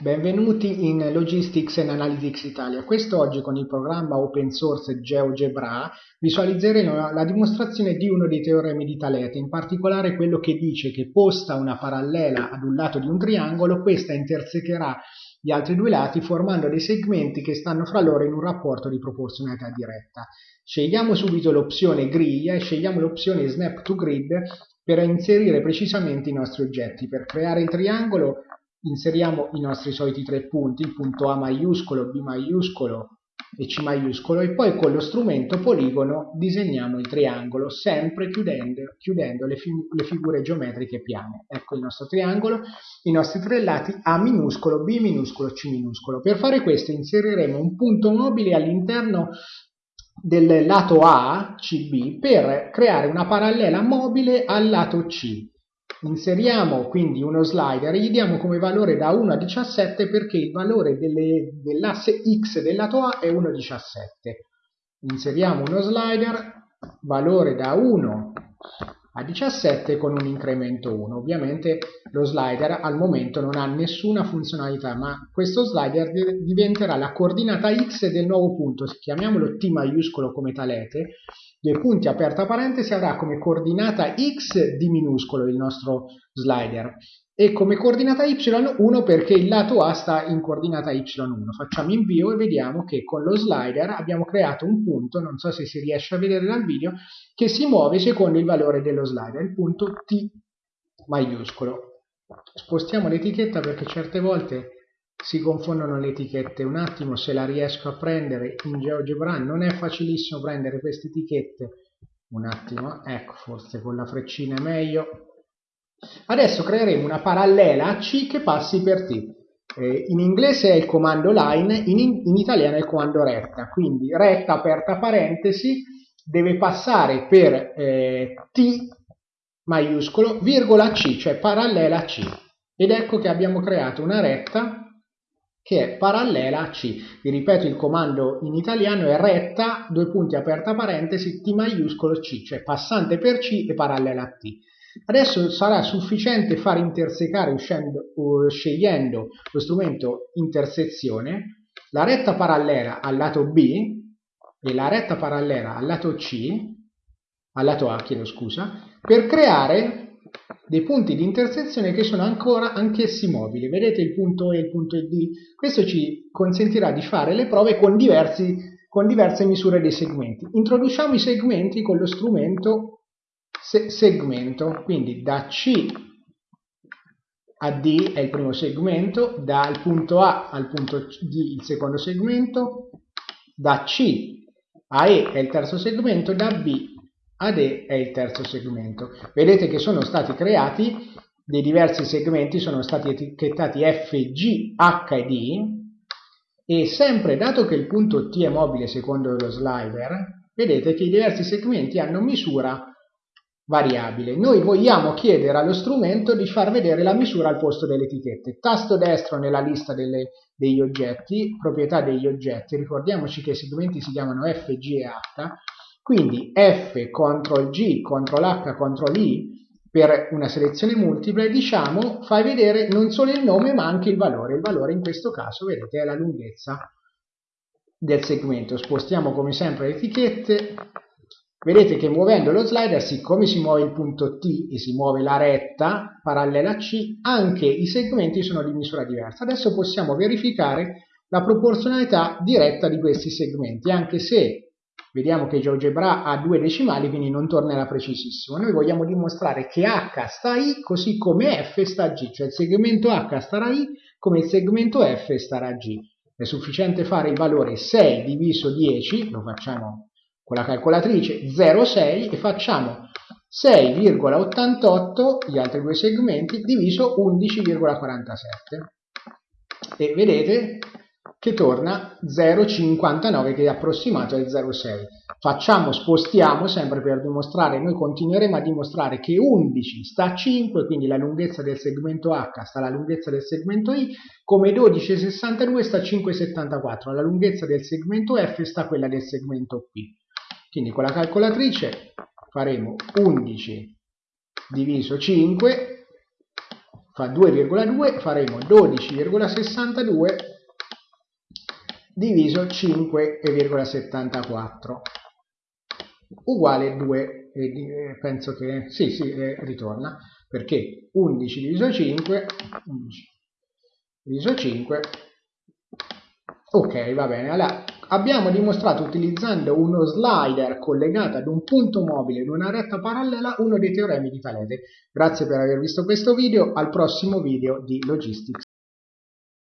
Benvenuti in Logistics and Analytics Italia. Quest'oggi con il programma open source GeoGebra visualizzeremo la dimostrazione di uno dei teoremi di Talete, in particolare quello che dice che posta una parallela ad un lato di un triangolo, questa intersecherà gli altri due lati formando dei segmenti che stanno fra loro in un rapporto di proporzionalità diretta. Scegliamo subito l'opzione griglia e scegliamo l'opzione Snap to Grid per inserire precisamente i nostri oggetti. Per creare il triangolo inseriamo i nostri soliti tre punti, il punto A maiuscolo, B maiuscolo e C maiuscolo e poi con lo strumento poligono disegniamo il triangolo sempre chiudendo, chiudendo le, fi le, figure geometriche piane. Ecco il nostro triangolo, i nostri tre lati A minuscolo, B minuscolo, C minuscolo. Per fare questo inseriremo un punto mobile all'interno del lato A, CB, per creare una parallela mobile al lato C Inseriamo quindi uno slider e gli diamo come valore da 1 a 17 perché il valore dell'asse x del lato A è 1,17. Inseriamo uno slider, valore da 1 a 17 con un incremento 1. Ovviamente lo slider al momento non ha nessuna funzionalità, ma questo slider diventerà la coordinata x del nuovo punto, chiamiamolo t maiuscolo come talete, dei punti aperta parentesi avrà come coordinata x di minuscolo il nostro slider e come coordinata y1 perché il lato A sta in coordinata y1. Facciamo invio e vediamo che con lo slider abbiamo creato un punto, non so se si riesce a vedere dal video, che si muove secondo il valore dello slider, il punto T maiuscolo. Spostiamo l'etichetta perché certe volte si confondono le etichette. Un attimo se la riesco a prendere in GeoGebra, non è facilissimo prendere queste etichette. Un attimo, ecco, forse con la freccina è meglio Adesso creeremo una parallela C che passi per T. Eh, in inglese è il comando line, in, in, italiano è il comando retta, quindi retta aperta parentesi deve passare per eh, T maiuscolo virgola C, cioè parallela a C. Ed ecco che abbiamo creato una retta che è parallela a C. Vi ripeto, il comando in italiano è retta, due punti aperta parentesi, T maiuscolo C, cioè passante per C e parallela a T. Adesso sarà sufficiente far intersecare uscendo, uh, scegliendo lo strumento intersezione la retta parallela al lato B e la retta parallela al lato C, al lato A, chiedo scusa, per creare dei punti di intersezione che sono ancora anch'essi mobili. Vedete il punto E e il punto D? Questo ci consentirà di fare le prove con, diversi, con diverse misure dei segmenti. Introduciamo i segmenti con lo strumento se segmento, quindi da C a D è il primo segmento, dal punto A al punto D il secondo segmento, da C a E è il terzo segmento, da B ad è il terzo segmento. Vedete che sono stati creati dei diversi segmenti, sono stati etichettati F, G, H e D e sempre dato che il punto T è mobile secondo lo slider, vedete che i diversi segmenti hanno misura variabile. Noi vogliamo chiedere allo strumento di far vedere la misura al posto delle etichette. Tasto destro nella lista delle, degli oggetti, proprietà degli oggetti, ricordiamoci che i segmenti si chiamano F, G e H, quindi F, CTRL G, CTRL H, CTRL I per una selezione multipla diciamo fai vedere non solo il nome ma anche il valore. Il valore in questo caso, vedete, è la lunghezza del segmento. Spostiamo come sempre le etichette, Vedete che muovendo lo slider, siccome si muove il punto T e si muove la retta parallela a C, anche i segmenti sono di misura diversa. Adesso possiamo verificare la proporzionalità diretta di questi segmenti, anche se vediamo che GeoGebra ha due decimali, quindi non tornerà precisissimo. Noi vogliamo dimostrare che H sta I così come F sta G, cioè il segmento H starà I come il segmento F starà G. È sufficiente fare il valore 6 diviso 10, lo facciamo con la calcolatrice 0,6 e facciamo 6,88 gli altri due segmenti diviso 11,47 e vedete che torna 0,59 che è approssimato al 0,6 facciamo, spostiamo sempre per dimostrare, noi continueremo a dimostrare che 11 sta a 5 quindi la lunghezza del segmento H sta alla lunghezza del segmento I come 12,62 sta a 5,74 la lunghezza del segmento F sta a quella del segmento P. Quindi con la calcolatrice faremo 11 diviso 5, fa 2,2 faremo 12,62 diviso 5,74 uguale 2 e penso che sì sì eh, ritorna perché 11 diviso 5 11 diviso 5 ok va bene. Allora abbiamo dimostrato utilizzando uno slider collegato ad un punto mobile in una retta parallela uno dei teoremi di Talete grazie per aver visto questo video al prossimo video di Logistics